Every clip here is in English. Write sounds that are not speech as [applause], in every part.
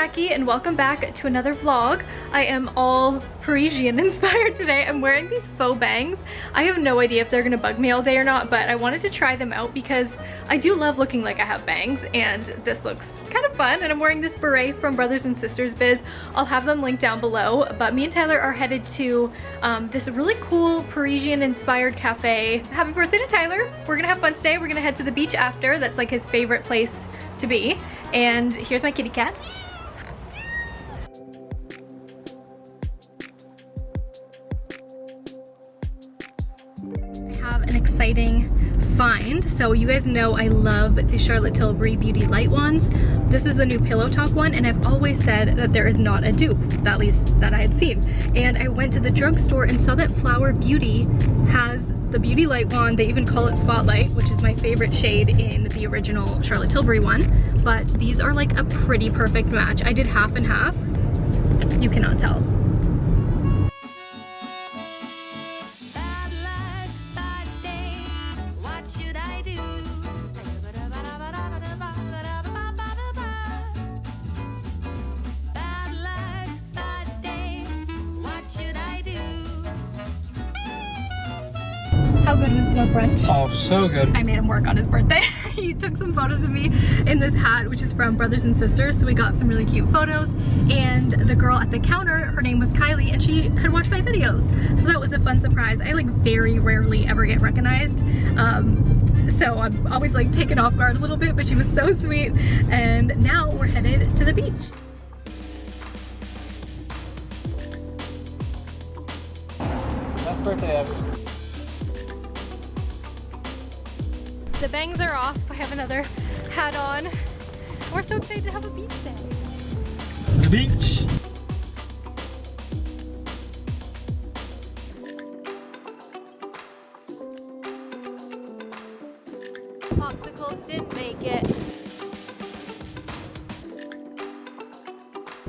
Jackie and welcome back to another vlog. I am all Parisian [laughs] inspired today. I'm wearing these faux bangs. I have no idea if they're gonna bug me all day or not, but I wanted to try them out because I do love looking like I have bangs and this looks kind of fun. And I'm wearing this beret from Brothers and Sisters Biz. I'll have them linked down below, but me and Tyler are headed to um, this really cool Parisian inspired cafe. Happy birthday to Tyler. We're gonna have fun today. We're gonna head to the beach after. That's like his favorite place to be. And here's my kitty cat. An exciting find. So you guys know I love the Charlotte Tilbury Beauty Light ones. This is the new Pillow Talk one and I've always said that there is not a dupe, at least that I had seen. And I went to the drugstore and saw that Flower Beauty has the Beauty Light Wand. They even call it Spotlight, which is my favorite shade in the original Charlotte Tilbury one. But these are like a pretty perfect match. I did half and half. You cannot tell. So good. I made him work on his birthday. [laughs] he took some photos of me in this hat, which is from Brothers and Sisters. So we got some really cute photos. And the girl at the counter, her name was Kylie, and she had watched my videos. So that was a fun surprise. I like very rarely ever get recognized. Um, so I'm always like taken off guard a little bit, but she was so sweet. And now we're headed to the beach. Best birthday ever. The bangs are off. I have another hat on. We're so excited to have a beach day. The beach. Popsicles didn't make it.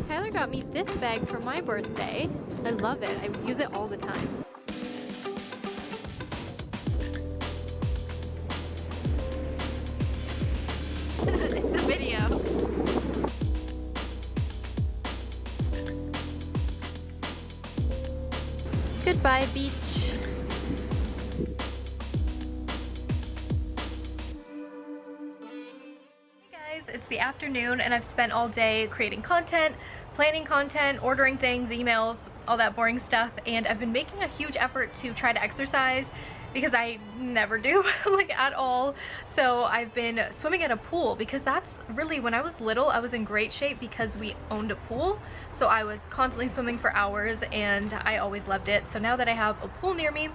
Tyler got me this bag for my birthday. I love it. I use it all the time. Goodbye, beach. Hey guys, it's the afternoon and I've spent all day creating content, planning content, ordering things, emails, all that boring stuff, and I've been making a huge effort to try to exercise because I never do, [laughs] like at all. So I've been swimming at a pool because that's really, when I was little, I was in great shape because we owned a pool. So I was constantly swimming for hours and I always loved it. So now that I have a pool near me,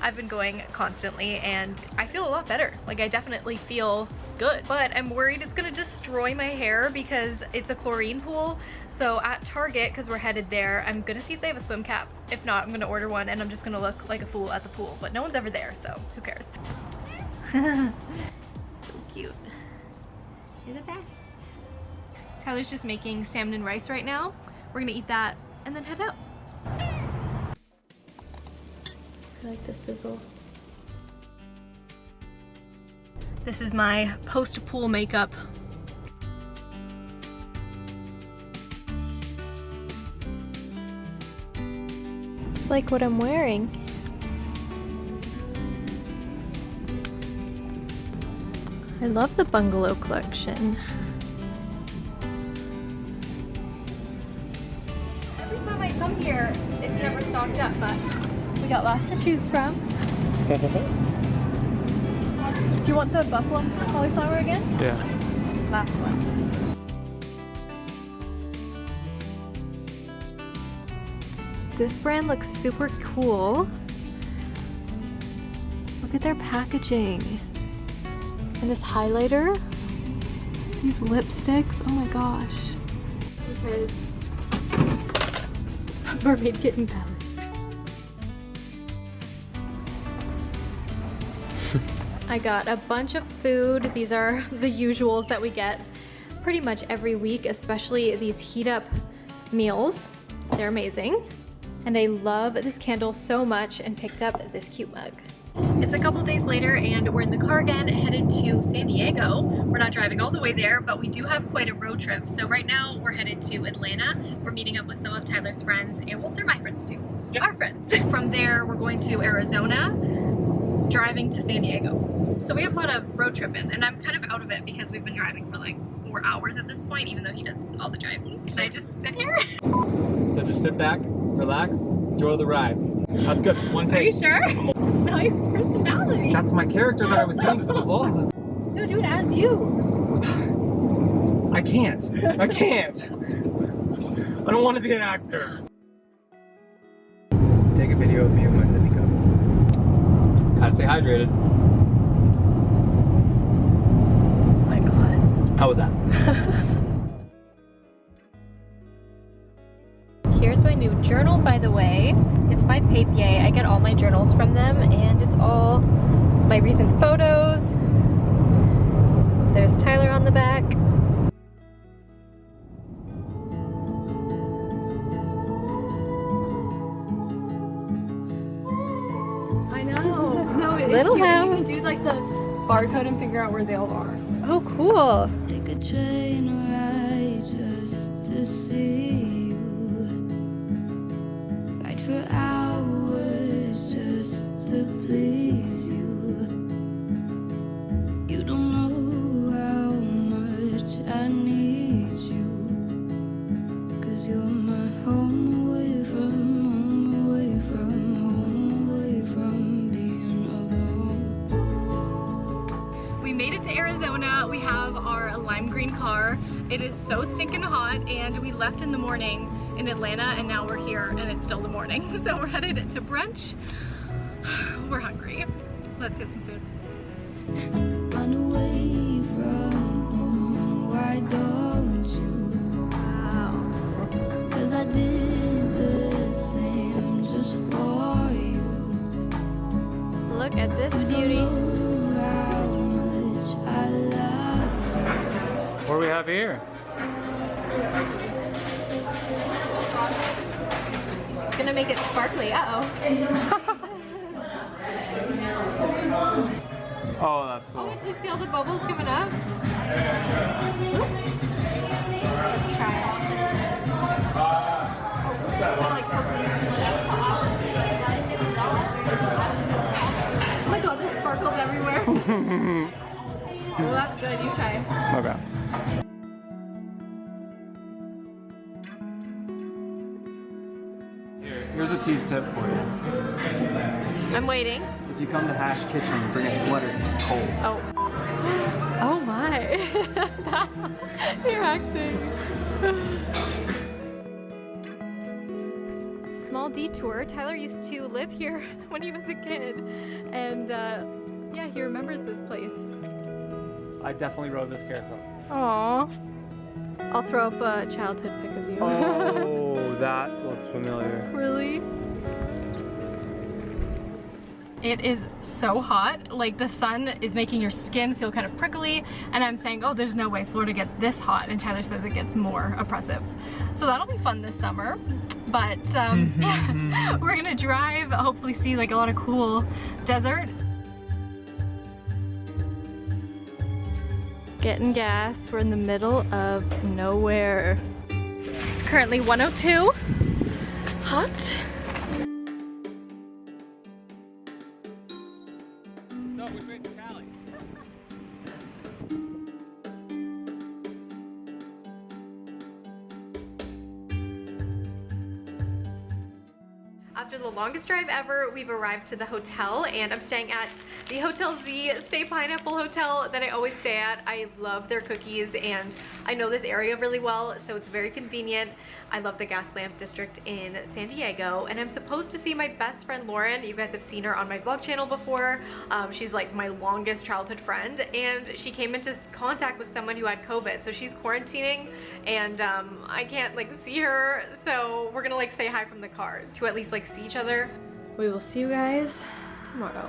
I've been going constantly and I feel a lot better. Like I definitely feel good, but I'm worried it's gonna destroy my hair because it's a chlorine pool. So at Target, because we're headed there, I'm gonna see if they have a swim cap. If not, I'm gonna order one and I'm just gonna look like a fool at the pool, but no one's ever there, so who cares? [laughs] so cute. You're the best. Tyler's just making salmon and rice right now. We're gonna eat that and then head out. I like the sizzle. This is my post-pool makeup. It's like what I'm wearing. I love the bungalow collection. Every time I come here, it's never stocked up, but we got lots to choose from. [laughs] Do you want the buffalo cauliflower again? yeah. Last one. This brand looks super cool. Look at their packaging. And this highlighter. These lipsticks. Oh my gosh. Because [laughs] mermaid kitten palette. [laughs] I got a bunch of food. These are [laughs] the usuals that we get pretty much every week, especially these heat up meals. They're amazing. And I love this candle so much and picked up this cute mug. It's a couple days later and we're in the car again headed to San Diego. We're not driving all the way there, but we do have quite a road trip. So right now we're headed to Atlanta. We're meeting up with some of Tyler's friends and well, they're my friends too. Yep. Our friends. [laughs] From there, we're going to Arizona, driving to San Diego. So we have a lot of road tripping and I'm kind of out of it because we've been driving for like four hours at this point, even though he does all the driving. Should I just sit here? [laughs] So just sit back, relax, enjoy the ride. That's good. One take. Are you sure? It's [laughs] not your personality. That's my character that I was doing for the vlog. [laughs] No, do it as you. I can't. I [laughs] can't. I don't want to be an actor. Take a video of me with my sippy cup. Gotta stay hydrated. Oh my god. How was that? Here's journal, by the way. It's by Papier. I get all my journals from them, and it's all my recent photos. There's Tyler on the back. I know. No, it's Little cute. house. You can do like the barcode and figure out where they all are. Oh, cool. Take a train ride just to see you. Ride for hours just to please you. You don't know how much I need you. Cause you're my home away from home, away from home, away from being alone. We made it to Arizona. We have our lime green car. It is so stinking hot, and we left in the morning in Atlanta, and now we're here, and it's still the morning. [laughs] So we're headed to brunch. [sighs] We're hungry. Let's get some food. Run away from home, why don't you? Wow. Cause I did the same just for you. Look at this beauty. know how much I love you. What do we have here? Sparkly. Uh-oh. [laughs] Oh, that's Oh, cool. did you see all the bubbles coming up? Oops. Let's try it. Oh, it's kinda like. Oh my god, there's sparkles everywhere. [laughs] oh, that's good. You try. Okay. Here's a tease tip for you. I'm waiting. If you come to Hash Kitchen, bring a sweater because it's cold. Oh. [laughs] Oh my. [laughs] You're acting. [sighs] Small detour. Tyler used to live here [laughs] when he was a kid. And uh, yeah, he remembers this place. I definitely rode this carousel. Aww. I'll throw up a childhood pic of you. Oh, that looks familiar. Really? It is so hot. Like the sun is making your skin feel kind of prickly and I'm saying, oh, there's no way Florida gets this hot and Tyler says it gets more oppressive. So that'll be fun this summer. But um, yeah, [laughs] [laughs] we're gonna drive, hopefully see like a lot of cool desert. Getting gas, we're in the middle of nowhere. Currently 102. Hot. Longest drive ever, we've arrived to the hotel and I'm staying at the Hotel Z Stay Pineapple Hotel that I always stay at. I love their cookies and I know this area really well, so it's very convenient. I love the Gaslamp district in San Diego and I'm supposed to see my best friend Lauren. You guys have seen her on my vlog channel before. Um, she's like my longest childhood friend and she came into contact with someone who had COVID. So she's quarantining and um, I can't like see her. So we're gonna like say hi from the car to at least like see each other. We will see you guys tomorrow.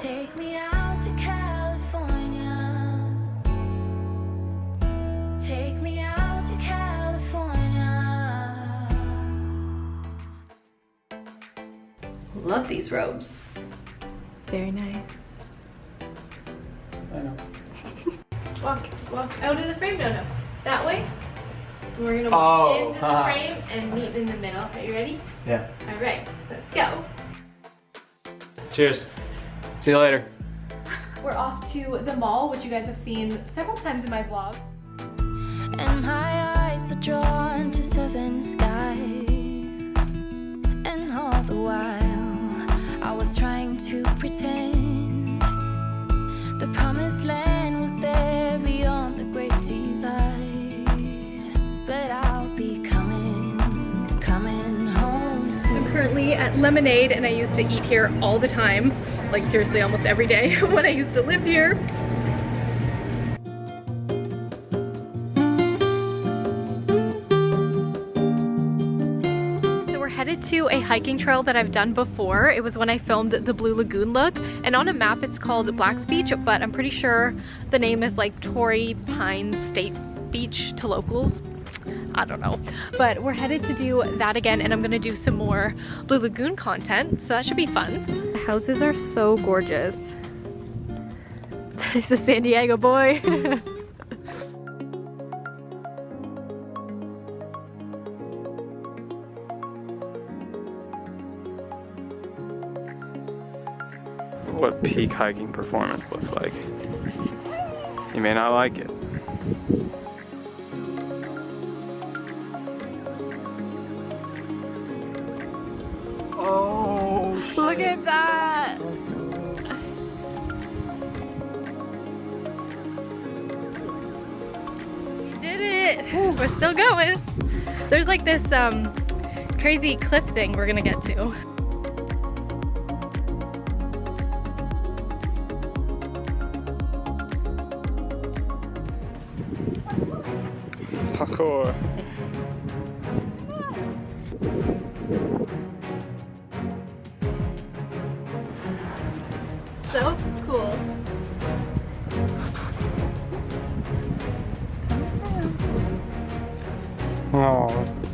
love these robes. Very nice. I know. walk, walk out of the frame. No, no. That way. We're gonna walk oh, into the uh-huh. frame and meet in the middle. Are you ready? Yeah. All right, let's go. Cheers. See you later. We're off to the mall, which you guys have seen several times in my vlog. And my eyes are drawn to southern skies And all the while I was trying to pretend the promised land was there beyond the great divide. But I'll be coming, coming home soon. I'm currently at Lemonade and I used to eat here all the time. Like seriously, almost every day [laughs] when I used to live here. To a hiking trail that I've done before. It was when I filmed the Blue Lagoon look and on a map it's called Black's Beach, but I'm pretty sure the name is like Torrey Pines State Beach to locals. I don't know. But we're headed to do that again and I'm gonna do some more Blue Lagoon content, so that should be fun. The houses are so gorgeous. [laughs] He's a San Diego boy. [laughs] What peak hiking performance looks like. You may not like it. Oh, Look at that! We did it! We're still going. There's like this um, crazy cliff thing we're gonna get to. Parkour. So cool. Oh.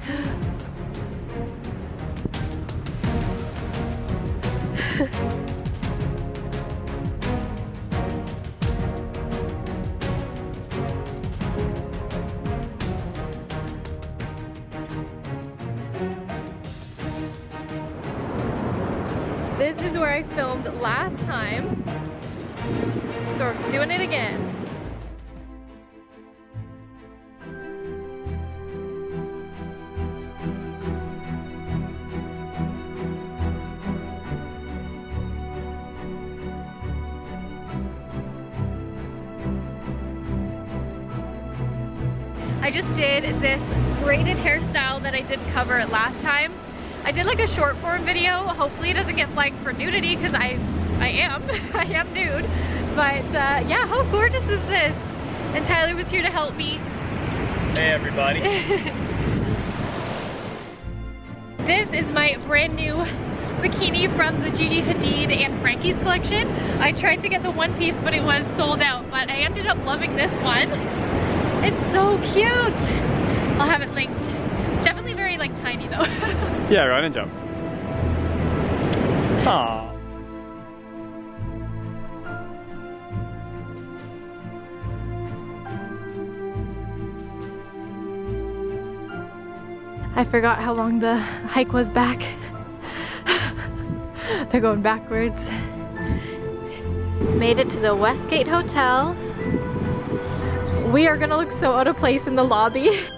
I just did this braided hairstyle that I didn't cover last time. I did like a short form video. Hopefully it doesn't get flagged for nudity because I, I am, [laughs] I am nude. But uh, yeah, how gorgeous is this? And Tyler was here to help me. Hey everybody. [laughs] This is my brand new bikini from the Gigi Hadid and Frankie's collection. I tried to get the one piece, but it was sold out, but I ended up loving this one. It's so cute. I'll have it linked. It's definitely very like tiny though. [laughs] yeah, run and jump. Aww. I forgot how long the hike was back. [laughs] They're going backwards. Made it to the Westgate Hotel. We are gonna look so out of place in the lobby. [laughs]